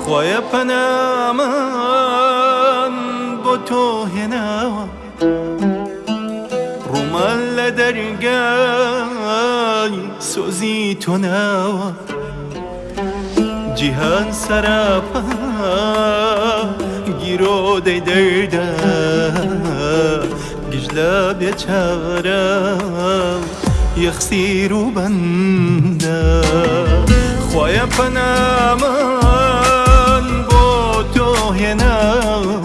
خۆیە پەنامان بۆ تۆ هێناوە ڕوومان لە دەرگای سۆزی تۆ ناوە جیهان دەردا گژلا بێچارە یەخسیر و بەندە. خۆیە پەنامان بۆ تۆ هێناوە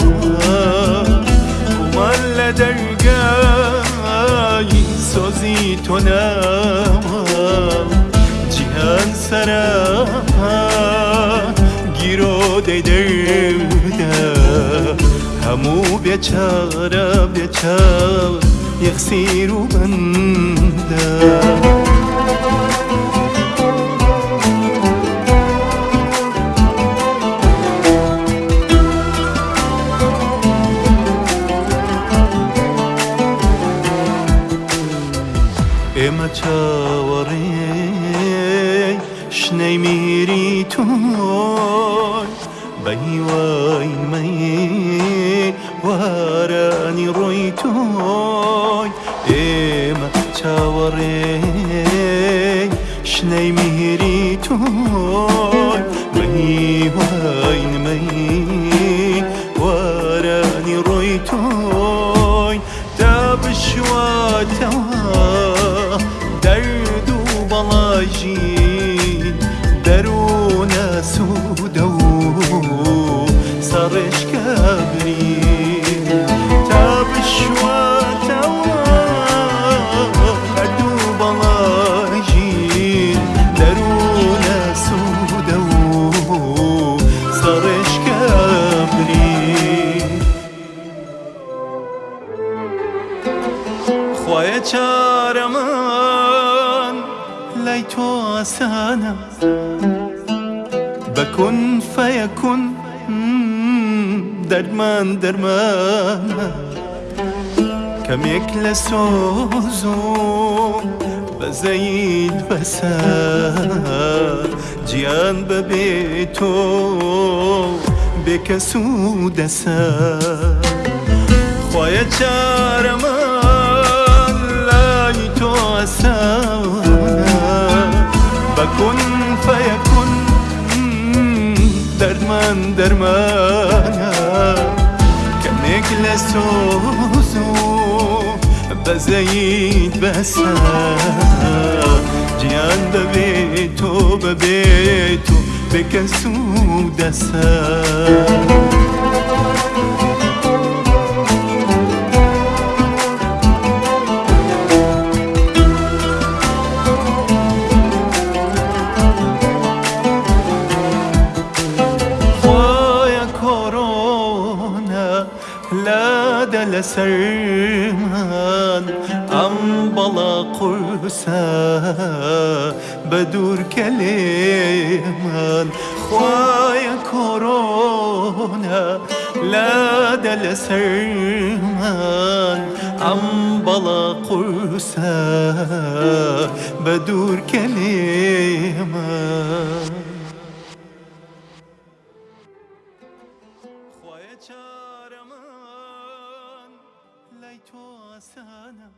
کومەل لە دەرگای سۆزی تۆ ناوە جیهان سەراپا هەموو بێچارە بێچار یەخسیر و بەندە. ئێمە چاوەڕێ شنەی میری وارانی روی توی اما چه وری؟ شنی میری توی می واین می وارانی روی توی تبش شواتا دارد و سەڕێشکەبری تا بشواتەوە دەرد و بەڵاژی دەروونە سوودە و سەڕێشکەبری خۆیە چارەمان لای تۆ ئاسانە بەکن فەیەکن دەرمان دەرمانە کەمێک لە سۆز و بەزەید بەسە گیان بەبێ تۆ بێکەس و دەسە خۆیە چارەمان لای تۆ ئەسانە بەکن من درمانم کمک لسوزو بزید بسر جیان ببی تو ببی تو به سود سر لادل سرمان أمبلا قرسا بدور كليمان خوايا كورونا لادل سرمان أمبلا قرسا بدور كليمان ای تو آسان